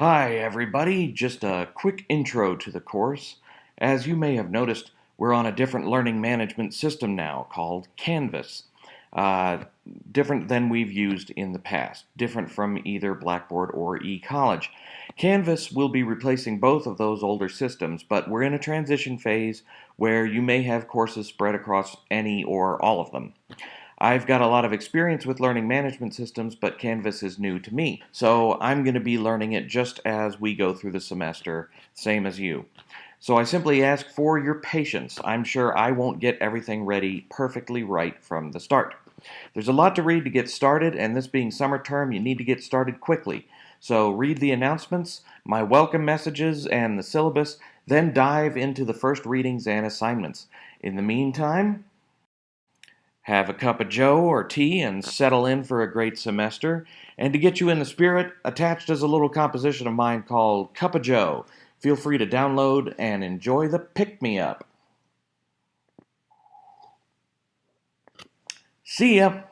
Hi everybody, just a quick intro to the course. As you may have noticed, we're on a different learning management system now called Canvas. Uh, different than we've used in the past, different from either Blackboard or eCollege. Canvas will be replacing both of those older systems, but we're in a transition phase where you may have courses spread across any or all of them. I've got a lot of experience with learning management systems, but Canvas is new to me. So I'm going to be learning it just as we go through the semester, same as you. So I simply ask for your patience. I'm sure I won't get everything ready perfectly right from the start. There's a lot to read to get started, and this being summer term, you need to get started quickly. So read the announcements, my welcome messages, and the syllabus, then dive into the first readings and assignments. In the meantime, have a cup of joe or tea and settle in for a great semester. And to get you in the spirit, attached is a little composition of mine called Cup of Joe. Feel free to download and enjoy the pick me up. See ya!